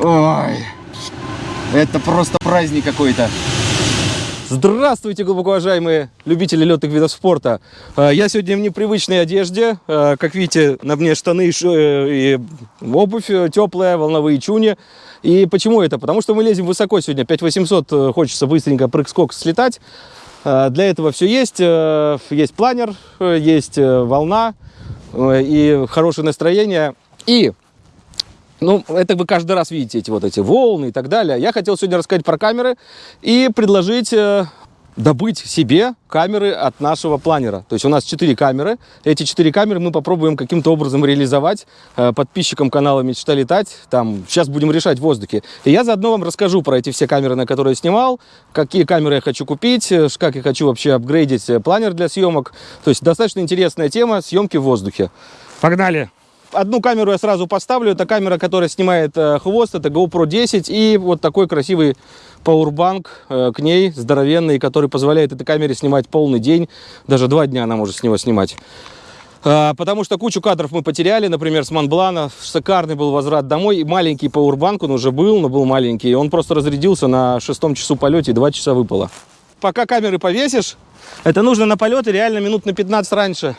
Ой, это просто праздник какой-то. Здравствуйте, глубоко уважаемые любители летных видов спорта. Э, Я сегодня в непривычной одежде. Э, Как видите, на мне штаны и э, обувь э, теплая, волновые чуни. И почему это? Потому что мы лезем высоко сегодня. 5800 э, хочется быстренько прыг-скок слетать. Э, Для этого все есть. Есть планер, есть волна и хорошее настроение. И ну, это вы каждый раз видите эти вот эти волны и так далее. Я хотел сегодня рассказать про камеры и предложить э, добыть себе камеры от нашего планера. То есть у нас 4 камеры. Эти 4 камеры мы попробуем каким-то образом реализовать э, подписчикам канала «Мечта летать». Там сейчас будем решать в воздухе. И я заодно вам расскажу про эти все камеры, на которые я снимал, какие камеры я хочу купить, э, как я хочу вообще апгрейдить планер для съемок. То есть достаточно интересная тема съемки в воздухе. Погнали! Одну камеру я сразу поставлю. Это камера, которая снимает э, хвост. Это GoPro 10. И вот такой красивый пауэрбанк э, к ней, здоровенный, который позволяет этой камере снимать полный день. Даже два дня она может с него снимать. А, Потому что кучу кадров мы потеряли, например, с Монблана. Шикарный был возврат домой. И маленький пауэрбанк, он уже был, но был маленький. Он просто разрядился на шестом часу полете, и два часа выпало. Пока камеры повесишь, это нужно на полеты реально минут на 15 раньше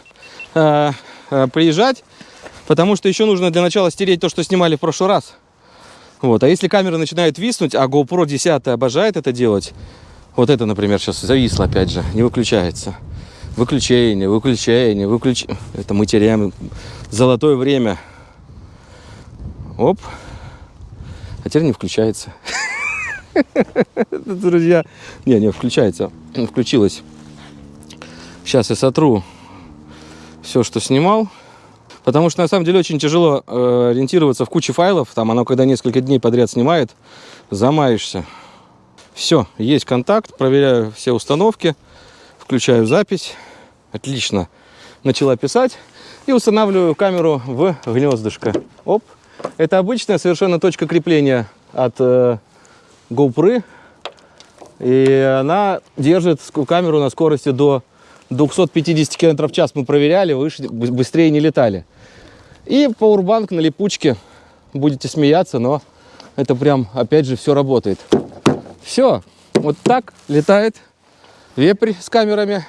э, э, приезжать. Потому что еще нужно для начала стереть то, что снимали в прошлый раз. Вот. А если камера начинает виснуть, а GoPro 10 обожает это делать, вот это, например, сейчас зависло опять же, не выключается. Выключение, выключение, выключ... Это мы теряем золотое время. Оп. А теперь не включается. Друзья. Не, не включается. Включилось. Сейчас я сотру все, что снимал. Потому что на самом деле очень тяжело э, ориентироваться в куче файлов. Там оно, когда несколько дней подряд снимает, замаешься. Все, есть контакт, проверяю все установки, включаю запись. Отлично. Начала писать и устанавливаю камеру в гнездышко. Оп. Это обычная совершенно точка крепления от э, GoPro. И она держит камеру на скорости до 250 км в час. Мы проверяли, выше, бы- быстрее не летали. И пауэрбанк на липучке. Будете смеяться, но это прям, опять же, все работает. Все. Вот так летает вепрь с камерами.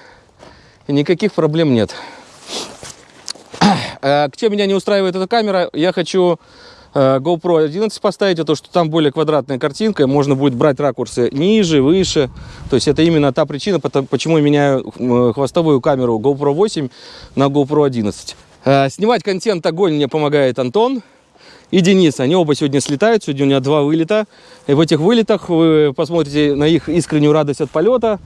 И никаких проблем нет. Э, Чем меня не устраивает эта камера, я хочу э, GoPro 11 поставить, а то, что там более квадратная картинка, можно будет брать ракурсы ниже, выше. То есть это именно та причина, почему я меняю э, хвостовую камеру GoPro 8 на GoPro 11. Э, Снимать контент огонь мне помогает Антон и Денис. Они оба сегодня слетают, сегодня у меня два вылета. И в этих вылетах вы посмотрите на их искреннюю радость от полета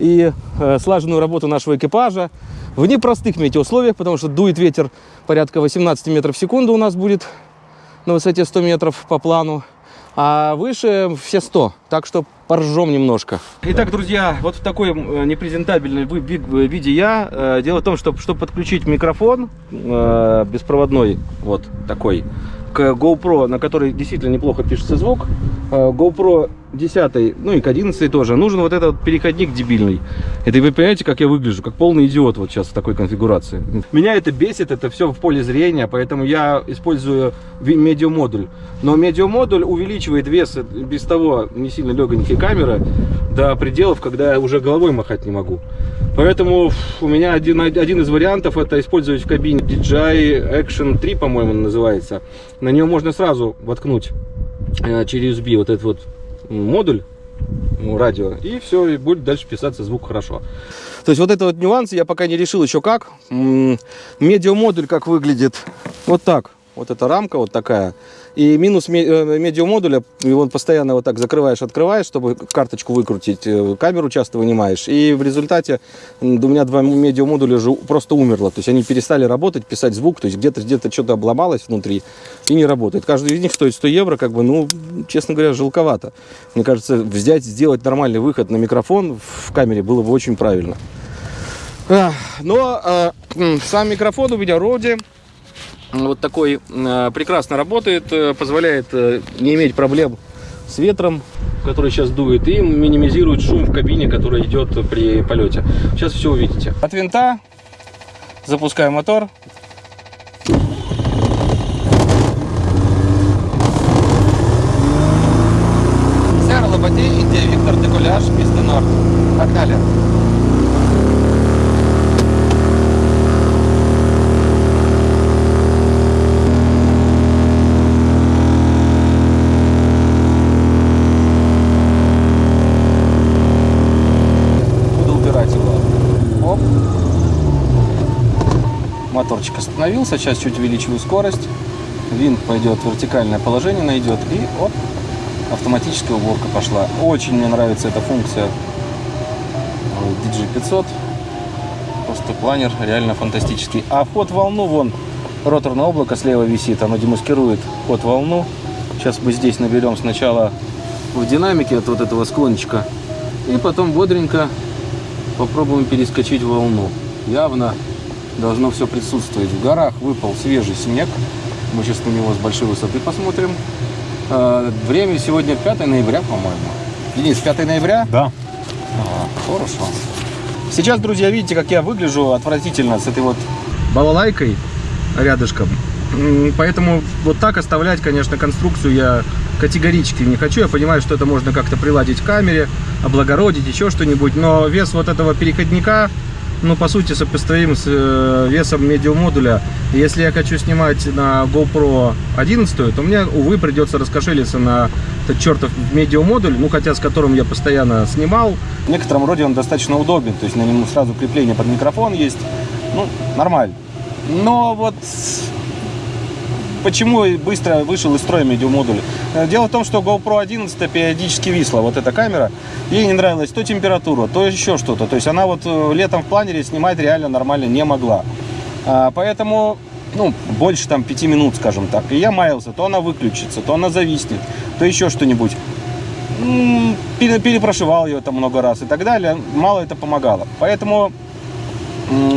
и э, слаженную работу нашего экипажа в непростых метеоусловиях, потому что дует ветер порядка 18 метров в секунду у нас будет на высоте 100 метров по плану, а выше все 100, так что поржем немножко. Итак, друзья, вот в такой э, непрезентабельной в виде я. Э, Дело в том, что чтобы подключить микрофон э, беспроводной, вот такой, к GoPro, на который действительно неплохо пишется звук, э, GoPro 10, ну и к 11 тоже, нужен вот этот переходник дебильный. Это вы понимаете, как я выгляжу, как полный идиот вот сейчас в такой конфигурации. Меня это бесит, это все в поле зрения, поэтому я использую медиамодуль. Но медиамодуль увеличивает вес без того не сильно легонькой камеры до пределов, когда я уже головой махать не могу. Поэтому у меня один, один из вариантов это использовать в кабине DJI Action 3, по-моему, называется. На нее можно сразу воткнуть э, через USB вот этот вот модуль радио, и все, и будет дальше писаться звук хорошо. То есть вот это вот нюансы я пока не решил еще как. Медиамодуль как выглядит. Вот так. Вот эта рамка вот такая. И минус э, медиамодуля, его постоянно вот так закрываешь, открываешь, чтобы карточку выкрутить, э, камеру часто вынимаешь. И в результате у меня два медиамодуля же просто умерло. То есть они перестали работать, писать звук, то есть где-то где-то что-то обломалось внутри и не работает. Каждый из них стоит 100 евро, как бы, ну, честно говоря, жалковато. Мне кажется, взять, сделать нормальный выход на микрофон в камере было бы очень правильно. Но э, сам микрофон у меня Роди. Вот такой э, прекрасно работает, э, позволяет э, не иметь проблем с ветром, который сейчас дует, и минимизирует шум в кабине, который идет при полете. Сейчас все увидите. От винта запускаю мотор. И Индия, Виктор Декуляш, Писта Норд. Погнали. Буду убирать его. Оп. Моторчик остановился. Сейчас чуть увеличиваю скорость. Винт пойдет вертикальное положение, найдет. И оп, автоматическая уборка пошла. Очень мне нравится эта функция э, DG500. Просто планер реально фантастический. А вход волну, вон, роторное облако слева висит, оно демаскирует ход волну. Сейчас мы здесь наберем сначала в динамике от вот этого склончика. И потом бодренько попробуем перескочить волну. Явно должно все присутствовать. В горах выпал свежий снег. Мы сейчас на него с большой высоты посмотрим. Э, Время сегодня 5 ноября, по-моему. Денис, 5 ноября? Да. Ага, хорошо. Сейчас, друзья, видите, как я выгляжу отвратительно с этой вот балалайкой рядышком. Поэтому вот так оставлять, конечно, конструкцию я категорически не хочу. Я понимаю, что это можно как-то приладить к камере, облагородить, еще что-нибудь. Но вес вот этого переходника, ну, по сути, сопоставим с э, весом медиумодуля. Если я хочу снимать на GoPro 11, то мне, увы, придется раскошелиться на этот чертов медиумодуль, ну, хотя с которым я постоянно снимал. В некотором роде он достаточно удобен, то есть на нем сразу крепление под микрофон есть. Ну, нормально. Но вот почему быстро вышел из строя медиумодуль? Э, Дело в том, что GoPro 11 периодически висла, вот эта камера. Ей не нравилась то температура, то еще что-то. То есть она вот э, летом в планере снимать реально нормально не могла. А, Поэтому, ну, больше там 5 минут, скажем так. И я маялся, то она выключится, то она зависнет, то еще что-нибудь. Перепрошивал ее там много раз и так далее. Мало это помогало. Поэтому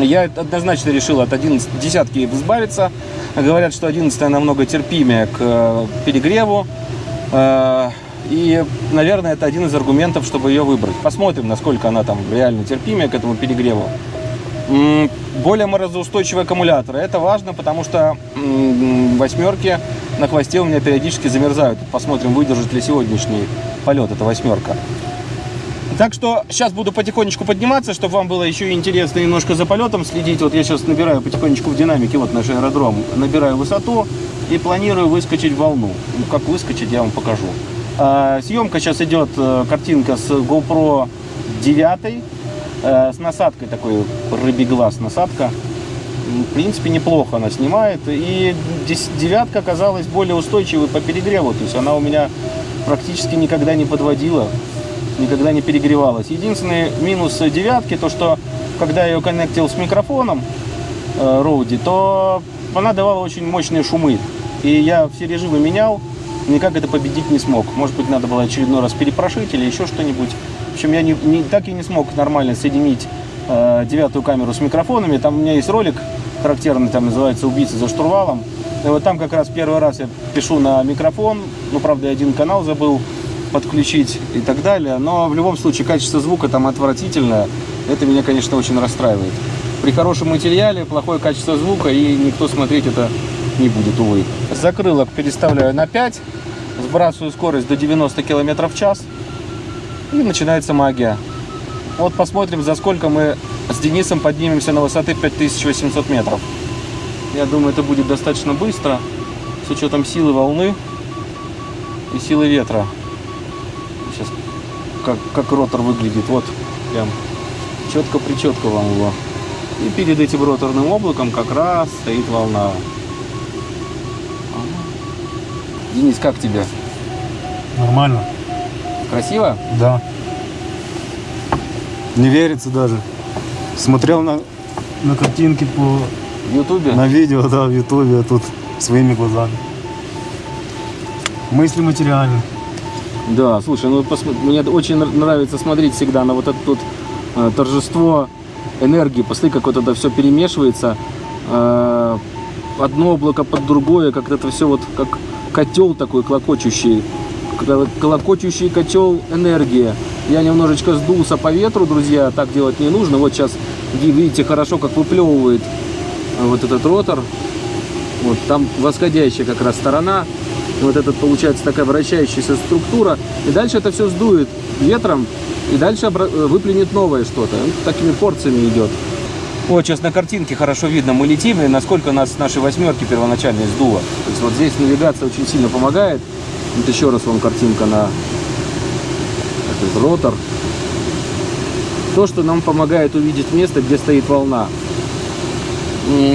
Я однозначно решил от 11, десятки избавиться. Говорят, что 11 намного терпимее к э, перегреву. Э, И, наверное, это один из аргументов, чтобы ее выбрать. Посмотрим, насколько она там реально терпимее к этому перегреву. Более морозоустойчивый аккумулятор. Это важно, потому что восьмерки на хвосте у меня периодически замерзают. Посмотрим, выдержит ли сегодняшний полет эта восьмерка. Так что сейчас буду потихонечку подниматься, чтобы вам было еще интересно немножко за полетом следить. Вот я сейчас набираю потихонечку в динамике, вот наш аэродром, набираю высоту и планирую выскочить в волну. Ну, как выскочить, я вам покажу. А, съемка сейчас идет, э, картинка с GoPro 9, э, с насадкой такой, рыбий глаз насадка. В принципе, неплохо она снимает. И девятка оказалась более устойчивой по перегреву. То есть она у меня практически никогда не подводила никогда не перегревалась. Единственный минус девятки, то что когда я ее коннектил с микрофоном э, Роуди, то она давала очень мощные шумы. И я все режимы менял, никак это победить не смог. Может быть, надо было очередной раз перепрошить или еще что-нибудь. В общем, я не, не- так и не смог нормально соединить э, девятую камеру с микрофонами. Там у меня есть ролик характерный, там называется «Убийца за штурвалом». И вот там как раз первый раз я пишу на микрофон, ну, правда, я один канал забыл подключить и так далее. Но в любом случае качество звука там отвратительное. Это меня, конечно, очень расстраивает. При хорошем материале плохое качество звука и никто смотреть это не будет, увы. Закрылок переставляю на 5, сбрасываю скорость до 90 км в час и начинается магия. Вот посмотрим, за сколько мы с Денисом поднимемся на высоты 5800 метров. Я думаю, это будет достаточно быстро, с учетом силы волны и силы ветра. Как, как ротор выглядит. Вот прям четко-причетко вам его. И перед этим роторным облаком как раз стоит волна. Денис, как тебе? Нормально. Красиво? Да. Не верится даже. Смотрел на, на картинки по В Ютубе? на видео, да, в Ютубе, а тут своими глазами. Мысли материальны. Да, слушай, ну посмо- мне очень нр- нравится смотреть всегда на вот это тут э, торжество энергии. Посмотри, как вот это все перемешивается. Э, одно облако под другое, как это все вот как котел такой клокочущий. Клокочущий котел энергии. Я немножечко сдулся по ветру, друзья, так делать не нужно. Вот сейчас видите хорошо, как выплевывает э, вот этот ротор. Вот там восходящая как раз сторона. Вот этот получается такая вращающаяся структура. И дальше это все сдует ветром, и дальше э, выплюнет новое что-то. Такими порциями идет. Вот сейчас на картинке хорошо видно, мы летим, и насколько нас с нашей восьмерки первоначальной сдуло. То есть вот здесь навигация очень сильно помогает. Вот еще раз вам картинка на этот ротор. То, что нам помогает увидеть место, где стоит волна.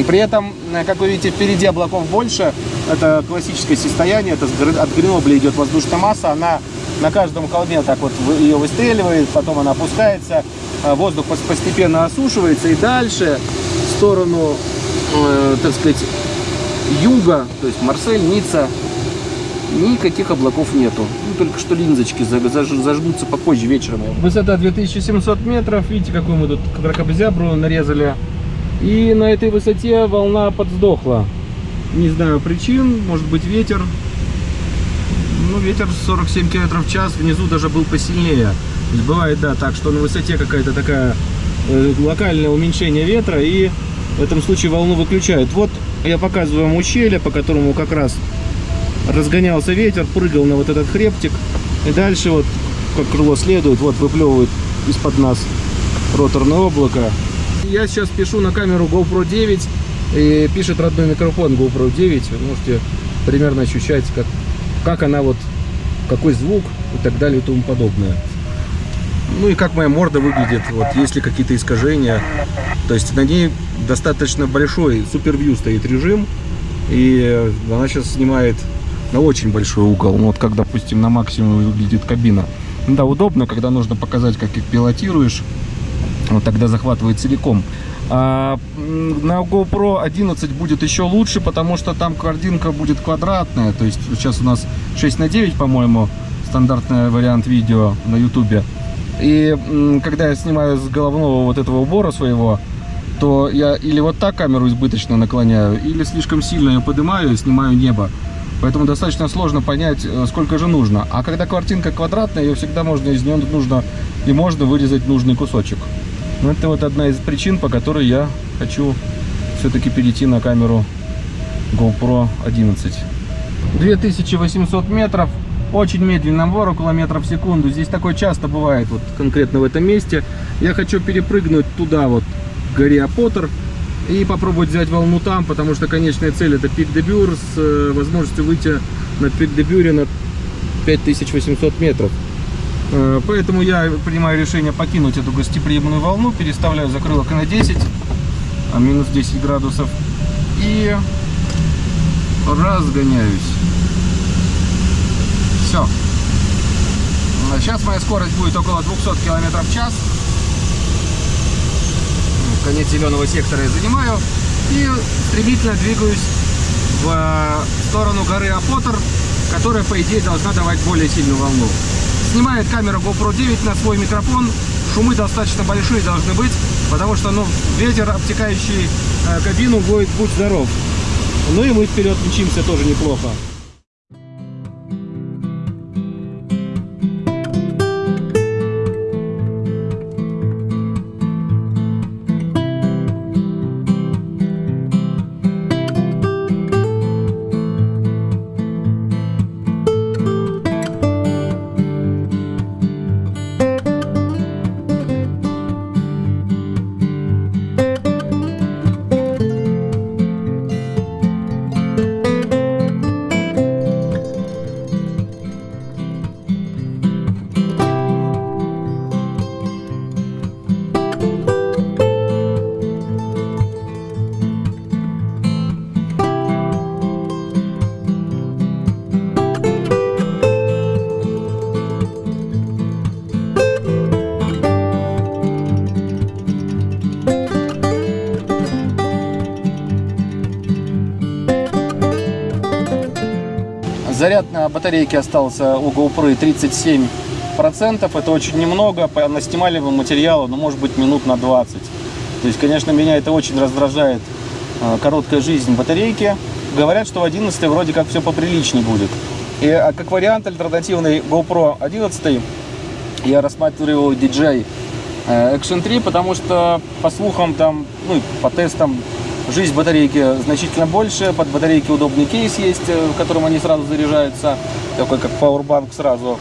При этом, э, как вы видите, впереди облаков больше. Это классическое состояние. Это от Гренобля идет воздушная масса. Она на каждом холме так вот ее выстреливает, потом она опускается. а Воздух пос- постепенно осушивается. И дальше в сторону, э, так сказать, юга, то есть Марсель, Ницца, никаких облаков нету. Ну, только что линзочки зажгутся попозже вечером. Высота 2700 метров. Видите, какую мы тут кракобзябру нарезали. И на этой высоте волна подсдохла. Не знаю причин, может быть ветер. Ну, ветер 47 км в час, внизу даже был посильнее. Бывает, да, так, что на высоте какая-то такая э, локальное уменьшение ветра, и в этом случае волну выключают. Вот я показываю вам ущелье, по которому как раз разгонялся ветер, прыгал на вот этот хребтик, и дальше вот, как крыло следует, вот выплевывает из-под нас роторное облако. Я сейчас пишу на камеру GoPro 9, и пишет родной микрофон GoPro 9, вы можете примерно ощущать, как, как она вот, какой звук и так далее и тому подобное. Ну и как моя морда выглядит, вот есть ли какие-то искажения. То есть на ней достаточно большой супервью стоит режим, и она сейчас снимает на очень большой угол. Ну, вот как, допустим, на максимум выглядит кабина. Ну Да, удобно, когда нужно показать, как их пилотируешь. Вот тогда захватывает целиком. А на GoPro 11 будет еще лучше, потому что там картинка будет квадратная. То есть сейчас у нас 6 на 9, по-моему, стандартный вариант видео на YouTube. И когда я снимаю с головного вот этого убора своего, то я или вот так камеру избыточно наклоняю, или слишком сильно ее поднимаю и снимаю небо. Поэтому достаточно сложно понять, э, сколько же нужно. А когда картинка квадратная, ее всегда можно из нее нужно и можно вырезать нужный кусочек. Ну, это вот одна из причин, по которой я хочу все-таки перейти на камеру GoPro 11. 2800 метров, очень медленный набор, около метра в секунду. Здесь такое часто бывает, вот конкретно в этом месте. Я хочу перепрыгнуть туда вот, к горе Апотер, и попробовать взять волну там, потому что конечная цель это пик де Бюр с э, возможностью выйти на пик де Бюре на 5800 метров. Э, Поэтому я принимаю решение покинуть эту гостеприимную волну, переставляю закрылок на 10, а минус 10 градусов, и разгоняюсь. Все. Сейчас моя скорость будет около 200 км в час. Конец зеленого сектора я занимаю. И стремительно двигаюсь в э, сторону горы Апотер, которая, по идее, должна давать более сильную волну. Снимает камера GoPro 9 на свой микрофон. Шумы достаточно большие должны быть, потому что ну, ветер, обтекающий э, кабину, будет будь здоров. Ну и мы вперед мчимся тоже неплохо. Заряд на батарейке остался у GoPro 37%. Это очень немного. По наснимаемому материалу, ну, может быть, минут на 20. То есть, конечно, меня это очень раздражает. э, Короткая жизнь батарейки. Говорят, что в 11 вроде как все поприличнее будет. И а как вариант альтернативный GoPro 11 я рассматривал DJI э, Action 3, потому что по слухам там, ну по тестам Жизнь батарейки значительно больше, под батарейки удобный кейс есть, э, в котором они сразу заряжаются, такой как пауэрбанк сразу.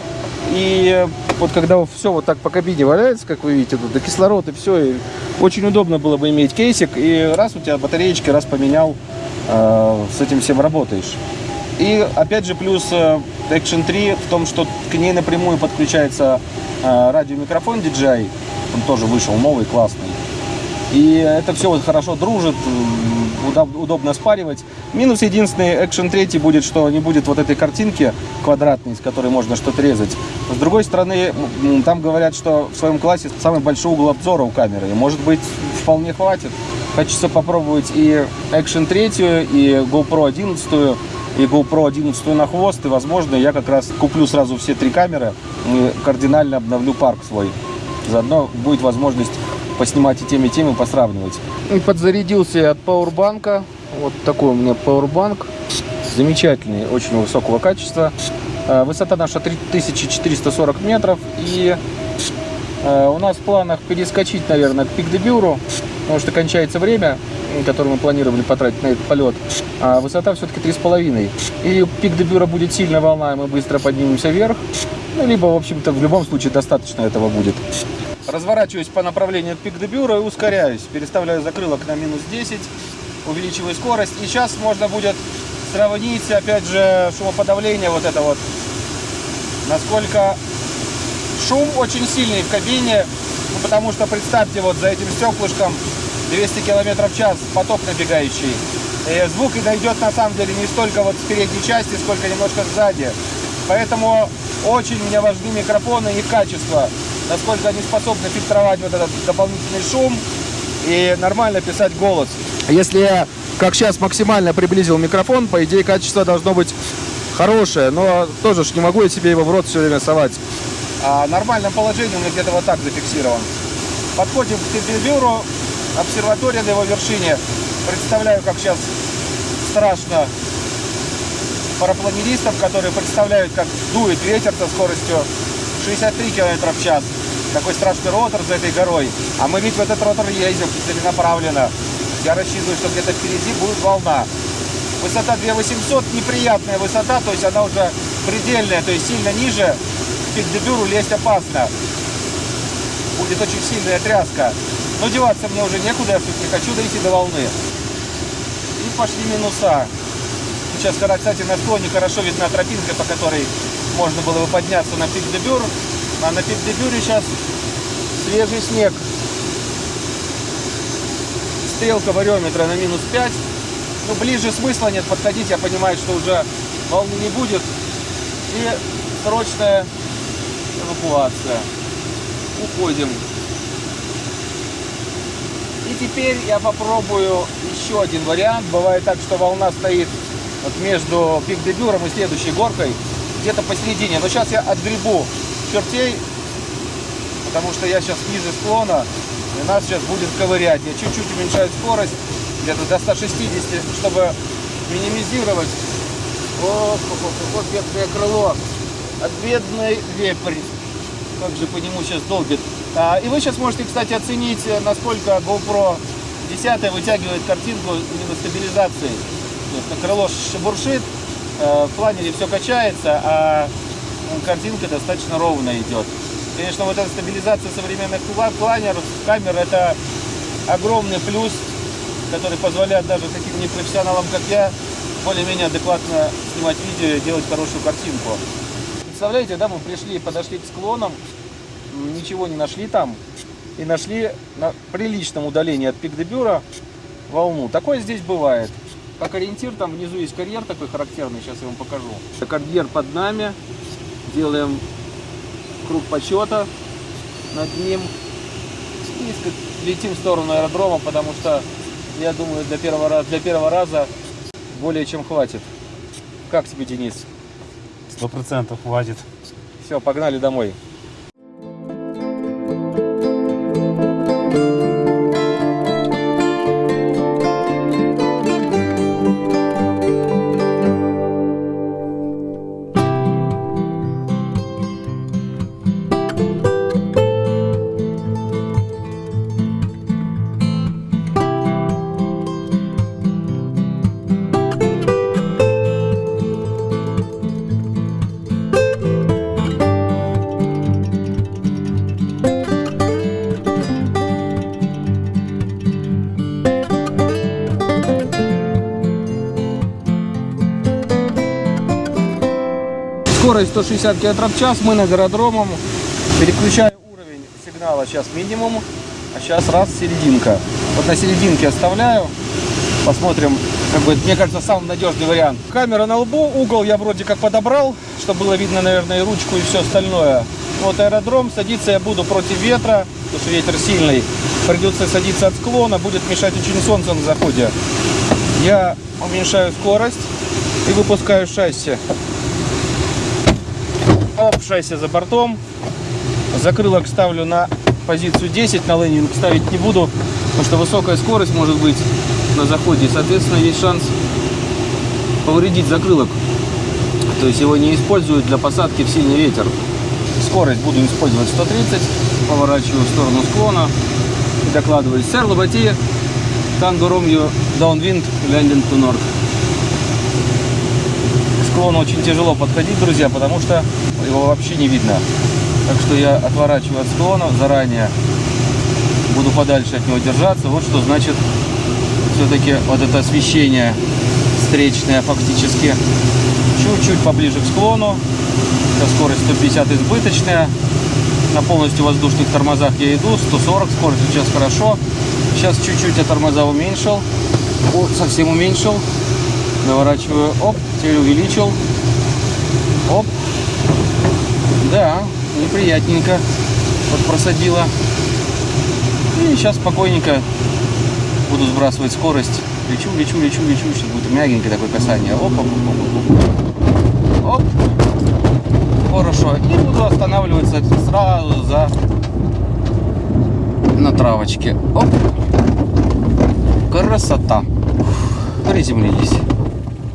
И вот когда все вот так по кабине валяется, как вы видите, тут и кислород, и все, и очень удобно было бы иметь кейсик, и раз у тебя батареечки, раз поменял, э, с этим всем работаешь. И опять же плюс э, Action 3 в том, что к ней напрямую подключается э, радиомикрофон DJI, он тоже вышел новый, классный. И это все хорошо дружит, удоб- удобно спаривать. Минус единственный Action 3 будет, что не будет вот этой картинки квадратной, из которой можно что-то резать. С другой стороны, там говорят, что в своем классе самый большой угол обзора у камеры. Может быть, вполне хватит. Хочется попробовать и Action 3, и GoPro 11, и GoPro 11 на хвост. И, возможно, я как раз куплю сразу все три камеры и кардинально обновлю парк свой. Заодно будет возможность поснимать и теми, и теми, посравнивать. И подзарядился я от пауэрбанка. Вот такой у меня пауэрбанк. Замечательный, очень высокого качества. Э, Высота наша 3440 метров. И э, у нас в планах перескочить, наверное, к Пикдебюру, потому что кончается время, которое мы планировали потратить на этот полет. А высота все-таки 3,5. И Пикдебюра будет сильная волна, и мы быстро поднимемся вверх. Ну, либо, в общем-то, в любом случае достаточно этого будет. Разворачиваюсь по направлению к Пикдебюра и ускоряюсь. Переставляю закрылок на минус 10, увеличиваю скорость. И сейчас можно будет сравнить, опять же, шумоподавление вот это вот. Насколько шум очень сильный в кабине, ну, потому что представьте, вот за этим стеклышком 200 км в час поток набегающий. И звук и дойдет на самом деле не столько вот с передней части, сколько немножко сзади. Поэтому очень мне важны микрофоны и качество, насколько они способны фильтровать вот этот дополнительный шум и нормально писать голос. Если я, как сейчас, максимально приблизил микрофон, по идее качество должно быть хорошее, но тоже ж не могу я себе его в рот все время совать. А нормальном положении у меня где-то вот так зафиксирован. Подходим к Пикдебюру, обсерватория на его вершине. Представляю, как сейчас страшно парапланеристов, которые представляют, как дует ветер со скоростью 63 км в час. Такой страшный ротор за этой горой. А мы ведь в этот ротор ездим целенаправленно. Я рассчитываю, что где-то впереди будет волна. Высота 2800, неприятная высота, то есть она уже предельная, то есть сильно ниже. К Пикдебюру лезть опасно. Будет очень сильная тряска. Но деваться мне уже некуда, я не хочу дойти до волны. И пошли минуса. Сейчас, кстати, на склоне хорошо видна тропинка, по которой можно было бы подняться на пик Дебюр. А на пик Дебюре сейчас свежий снег. Стрелка вариометра на минус 5. Ну, ближе смысла нет подходить, я понимаю, что уже волны не будет. И срочная эвакуация. Уходим. И теперь я попробую еще один вариант. Бывает так, что волна стоит вот между Пик-Дебюром и следующей горкой, где-то посередине. Но сейчас я отгребу чертей, потому что я сейчас ниже склона, и нас сейчас будет ковырять. Я чуть-чуть уменьшаю скорость, где-то до 160, чтобы минимизировать. Вот, вот, вот бедное крыло. От бедный вепрь. Как же по нему сейчас долбит. А, и вы сейчас можете, кстати, оценить, насколько GoPro 10 вытягивает картинку именно стабилизации. Крыло шебуршит, э, в планере все качается, а картинка достаточно ровно идет. Конечно, вот эта стабилизация современных пла- планеров, камер, это огромный плюс, который позволяет даже таким непрофессионалам, как я, более-менее адекватно снимать видео и делать хорошую картинку. Представляете, да, мы пришли, подошли к склонам, ничего не нашли там, и нашли на приличном удалении от Пик-де-Бюра волну. Такое здесь бывает. Как ориентир, там внизу есть карьер такой характерный, сейчас я вам покажу. Карьер под нами, делаем круг почета над ним. И летим в сторону аэродрома, потому что, я думаю, для первого, для первого раза более чем хватит. Как тебе, Денис? Сто процентов хватит. Все, погнали домой. Скорость 160 км в час, мы над аэродромом. Переключаю уровень сигнала сейчас минимум, а сейчас раз серединка. Вот на серединке оставляю. Посмотрим, как бы, мне кажется, самый надежный вариант. Камера на лбу, угол я вроде как подобрал, чтобы было видно, наверное, и ручку, и все остальное. Вот аэродром, садиться я буду против ветра, потому что ветер сильный. Придется садиться от склона, будет мешать очень солнце на заходе. Я уменьшаю скорость и выпускаю шасси. Оп, шасси за бортом. Закрылок ставлю на позицию 10, на лендинг ставить не буду, потому что высокая скорость может быть на заходе. Соответственно, есть шанс повредить закрылок. То есть его не используют для посадки в сильный ветер. Скорость буду использовать 130, поворачиваю в сторону склона и докладываю. Сэр Лобати, Танго Ромью, Downwind, Landing to North. Склону очень тяжело подходить, друзья, потому что его вообще не видно. Так что я отворачиваю от склона заранее. Буду подальше от него держаться. Вот что значит все-таки вот это освещение встречное фактически. Чуть-чуть поближе к склону. Сейчас скорость 150 избыточная. На полностью воздушных тормозах я иду. 140 скорость сейчас хорошо. Сейчас чуть-чуть я тормоза уменьшил. О, совсем уменьшил. Наворачиваю. Оп, теперь увеличил. Оп. Да, неприятненько. Вот просадила. И сейчас спокойненько буду сбрасывать скорость. Лечу, лечу, лечу, лечу. Сейчас будет мягенькое такое касание. Оп, оп, оп, оп, оп. Оп. Хорошо. И буду останавливаться сразу за на травочке. Оп. Красота. Приземлились.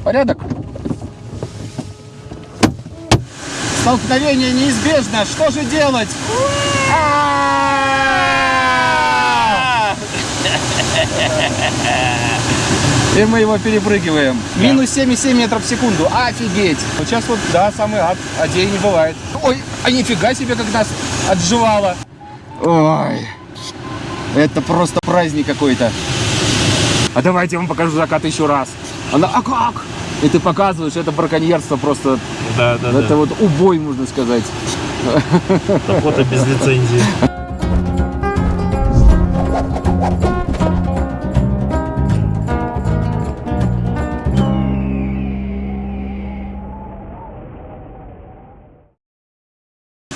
Порядок? Столкновение неизбежно. Что же делать? И мы его перепрыгиваем. Минус 7,7 метров в секунду. Офигеть. Вот сейчас вот, да, самый ад. А день не бывает. Ой, а нифига себе, как нас отживало. Ой. Это просто праздник какой-то. А давайте я вам покажу закат еще раз. Она, а как? И ты показываешь, это браконьерство просто, Да, да, это вот убой, можно сказать. Охота без лицензии.